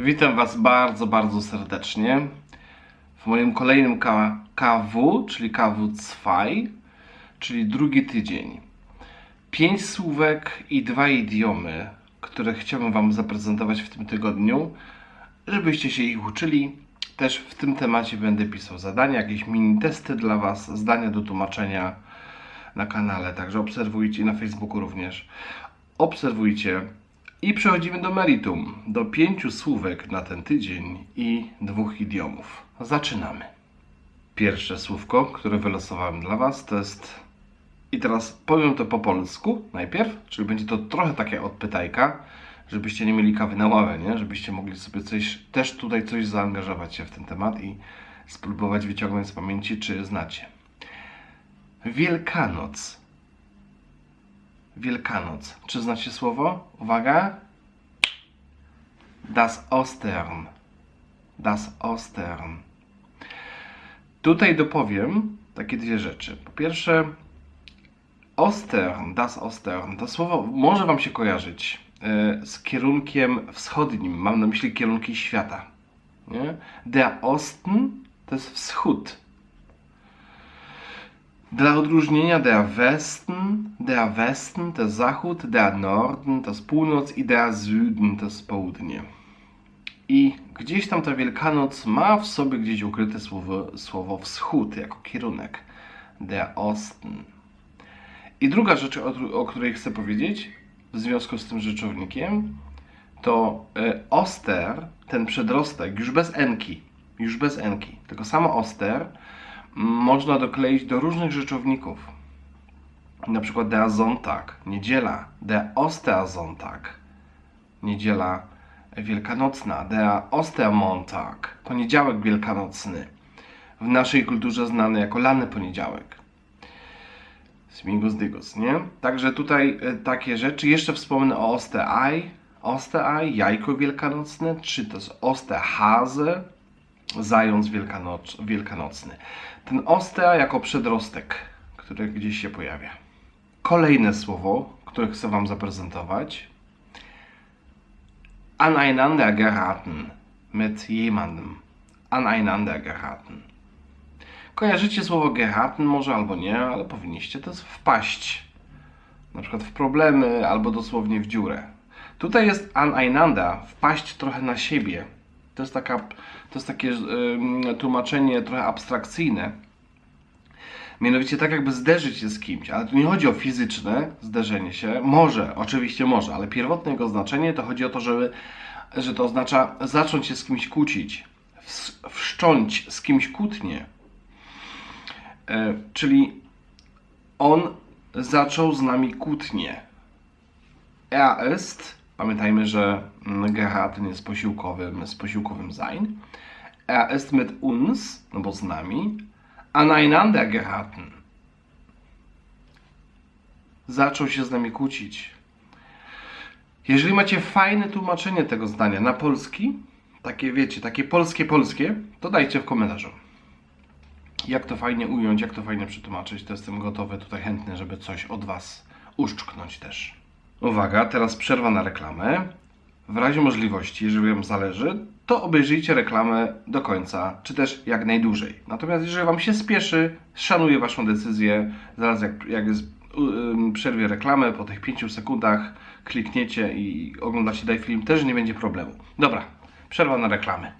Witam Was bardzo, bardzo serdecznie w moim kolejnym KW, czyli KW2, czyli drugi tydzień. Pięć słówek i dwa idiomy, które chciałbym Wam zaprezentować w tym tygodniu, żebyście się ich uczyli. Też w tym temacie będę pisał zadania, jakieś mini testy dla Was, zdania do tłumaczenia na kanale, także obserwujcie i na Facebooku również. Obserwujcie i przechodzimy do meritum, do pięciu słówek na ten tydzień i dwóch idiomów. Zaczynamy. Pierwsze słówko, które wylosowałem dla Was, to jest. I teraz powiem to po polsku najpierw, czyli będzie to trochę takie odpytajka, żebyście nie mieli kawy na ławę, nie? Żebyście mogli sobie coś, też tutaj coś zaangażować się w ten temat i spróbować wyciągnąć z pamięci, czy znacie. Wielkanoc. Wielkanoc. Czy znacie słowo? Uwaga. Das Ostern. Das Ostern. Tutaj dopowiem takie dwie rzeczy. Po pierwsze, Ostern, das Ostern, to słowo może Wam się kojarzyć e, z kierunkiem wschodnim. Mam na myśli kierunki świata. Nie? Der Osten to jest wschód. Dla odróżnienia der Westen, der Westen to zachód, der Norden to jest północ i der Süden to jest południe. I gdzieś tam ta Wielkanoc ma w sobie gdzieś ukryte słowo, słowo wschód jako kierunek. Der Osten. I druga rzecz, o, o której chcę powiedzieć w związku z tym rzeczownikiem, to y, oster, ten przedrostek, już bez enki, już bez enki, tylko samo oster można dokleić do różnych rzeczowników. Na przykład der Sonntag, niedziela, der Ostersonntag, niedziela wielkanocna, der Ostermontag, poniedziałek wielkanocny, w naszej kulturze znany jako lany poniedziałek. Smingus dygus, nie? Także tutaj e, takie rzeczy. Jeszcze wspomnę o Osterei. Osterei, jajko wielkanocne, czy to jest Osterhase, zając wielkanoc, wielkanocny. Ten Oster jako przedrostek, który gdzieś się pojawia. Kolejne słowo, które chcę Wam zaprezentować. Aneinander geraten mit jemandem. Aneinander geraten. Kojarzycie słowo geraten może albo nie, ale powinniście. To wpaść. Na przykład w problemy albo dosłownie w dziurę. Tutaj jest aneinander, wpaść trochę na siebie. To jest, taka, to jest takie ym, tłumaczenie trochę abstrakcyjne. Mianowicie tak jakby zderzyć się z kimś, ale tu nie chodzi o fizyczne zderzenie się. Może, oczywiście może, ale pierwotne jego znaczenie to chodzi o to, żeby, że to oznacza zacząć się z kimś kłócić, ws- wszcząć z kimś kłótnię. E, czyli on zaczął z nami kłótnię. Er ist, pamiętajmy, że mm, geraten jest posiłkowym, z posiłkowym sein. Er ist mit uns, no bo z nami, aneinander geraten. Zaczął się z nami kłócić. Jeżeli macie fajne tłumaczenie tego zdania na polski, takie wiecie, takie polskie, polskie, to dajcie w komentarzu jak to fajnie ująć, jak to fajnie przetłumaczyć, to jestem gotowy, tutaj chętny, żeby coś od Was uszczknąć też. Uwaga, teraz przerwa na reklamę. W razie możliwości, jeżeli Wam zależy, to obejrzyjcie reklamę do końca, czy też jak najdłużej. Natomiast jeżeli Wam się spieszy, szanuję Waszą decyzję, zaraz jak, jak jest, przerwie reklamę, po tych 5 sekundach klikniecie i oglądacie daj film, też nie będzie problemu. Dobra, przerwa na reklamę.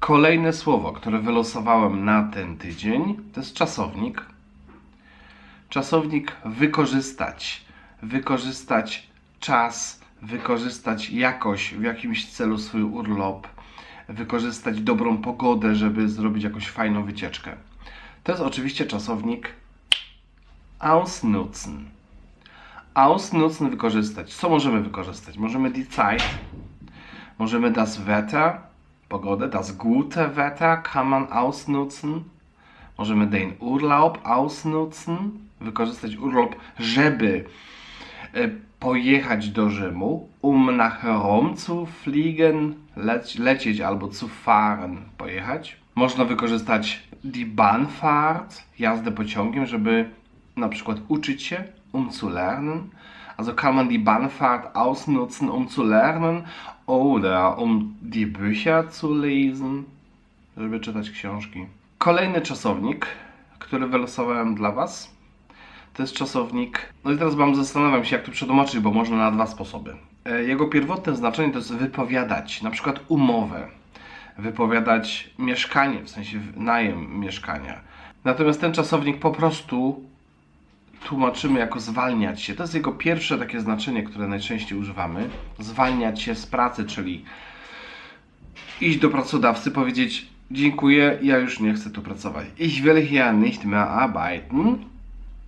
Kolejne słowo, które wylosowałem na ten tydzień, to jest czasownik. Czasownik wykorzystać. Wykorzystać czas, wykorzystać jakoś w jakimś celu swój urlop, wykorzystać dobrą pogodę, żeby zrobić jakąś fajną wycieczkę. To jest oczywiście czasownik ausnutzen. Ausnutzen wykorzystać. Co możemy wykorzystać? Możemy die Zeit, możemy das Wetter, Pogodę, das gute Wetter kann man ausnutzen. Możemy den Urlaub ausnutzen, wykorzystać urlop, żeby pojechać do Rzymu, um nach Rom zu fliegen, lec lecieć albo zu fahren, pojechać. Można wykorzystać die Bahnfahrt, jazdę pociągiem, żeby na przykład uczyć się, um zu lernen. Also kann man die Bahnfahrt ausnutzen, um zu lernen oder um die Bücher zu lesen, żeby czytać książki. Kolejny czasownik, który wylosowałem dla Was, to jest czasownik. No i teraz Wam zastanawiam się, jak to przetłumaczyć, bo można na dwa sposoby. E, Jego pierwotne znaczenie to jest wypowiadać, na przykład umowę, wypowiadać mieszkanie, w sensie najem mieszkania. Natomiast ten czasownik po prostu tłumaczymy jako zwalniać się. To jest jego pierwsze takie znaczenie, które najczęściej używamy. Zwalniać się z pracy, czyli iść do pracodawcy, powiedzieć dziękuję, ja już nie chcę tu pracować. Ich will hier nicht mehr arbeiten.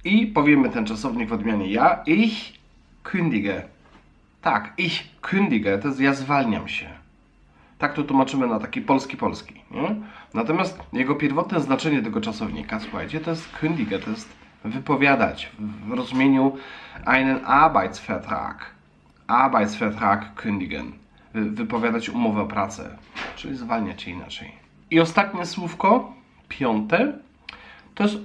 I powiemy ten czasownik w odmianie ja. Ich kündige. Tak, ich kündige, to jest ja zwalniam się. Tak to tłumaczymy na taki polski-polski. Nie? Natomiast jego pierwotne znaczenie tego czasownika, słuchajcie, to jest kündige, to jest wypowiadać w rozumieniu einen Arbeitsvertrag. Arbeitsvertrag kündigen. Wy- Wypowiadać umowę o pracę, czyli zwalniać się inaczej. I ostatnie słówko, piąte, to jest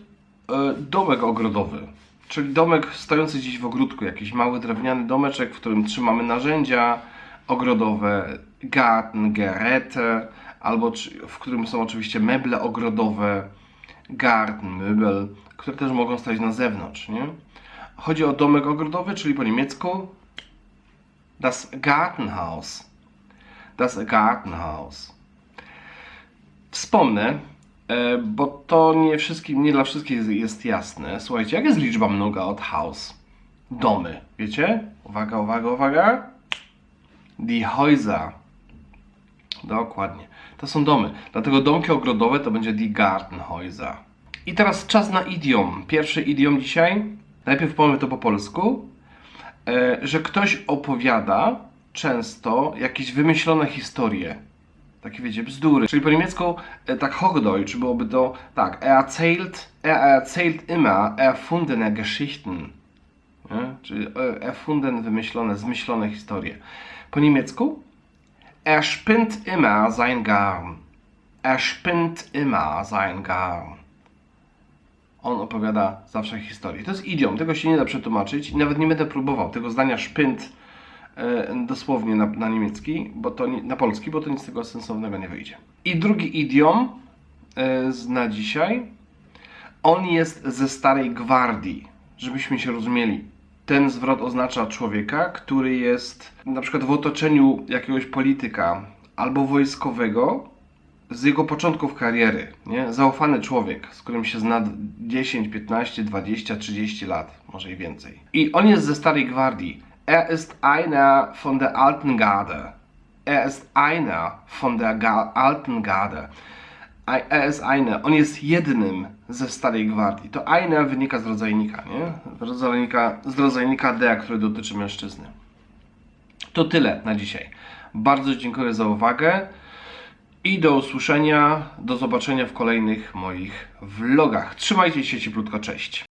domek ogrodowy. Czyli domek stojący gdzieś w ogródku, jakiś mały drewniany domeczek, w którym trzymamy narzędzia ogrodowe, garten, geräte, albo w którym są oczywiście meble ogrodowe, garten, möbel, które też mogą stać na zewnątrz, nie? Chodzi o domek ogrodowy, czyli po niemiecku das Gartenhaus. Das Gartenhaus. Wspomnę, e, bo to nie wszystkim, nie dla wszystkich jest- jest jasne. Słuchajcie, jak jest liczba mnoga od house? Domy, wiecie? Uwaga, uwaga, uwaga. Die Häuser. Dokładnie. To są domy. Dlatego domki ogrodowe to będzie die Gartenhäuser. I teraz czas na idiom. Pierwszy idiom dzisiaj. Najpierw powiem to po polsku. E, że ktoś opowiada często jakieś wymyślone historie. Takie wiecie, bzdury. Czyli po niemiecku e, tak Hochdeutsch byłoby to tak, er erzählt, er erzählt immer erfundene Geschichten. Nie? Czyli e, erfunden, wymyślone, zmyślone historie. Po niemiecku Er spinnt immer sein Garn. Er spinnt immer sein Garn. On opowiada zawsze historię. To jest idiom, tego się nie da przetłumaczyć i nawet nie będę próbował tego zdania szpynt dosłownie na, na niemiecki, bo to nie, na polski, bo to nic z tego sensownego nie wyjdzie. I drugi idiom e, z- na dzisiaj. On jest ze starej gwardii, żebyśmy się rozumieli. Ten zwrot oznacza człowieka, który jest na przykład w otoczeniu jakiegoś polityka albo wojskowego z jego początków kariery. Nie? Zaufany człowiek, z którym się zna 10, 15, 20, 30 lat, może i więcej. I on jest ze starej gwardii. Er ist einer von der alten Garde. Er ist einer von der Ga alten Garde. Er ist einer. On jest jednym ze starej gwardii. To einer wynika z rodzajnika, nie? Rodzajnika, z rodzajnika D, który dotyczy mężczyzny. To tyle na dzisiaj. Bardzo dziękuję za uwagę i do usłyszenia, do zobaczenia w kolejnych moich vlogach. Trzymajcie się cieplutko, cześć.